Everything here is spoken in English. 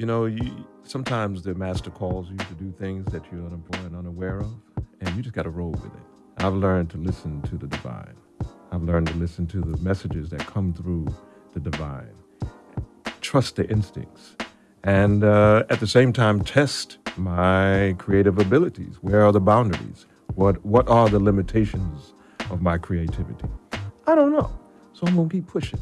You know, you, sometimes the master calls you to do things that you're unaware of, and you just got to roll with it. I've learned to listen to the divine. I've learned to listen to the messages that come through the divine. Trust the instincts. And uh, at the same time, test my creative abilities. Where are the boundaries? What, what are the limitations of my creativity? I don't know. So I'm going to keep pushing.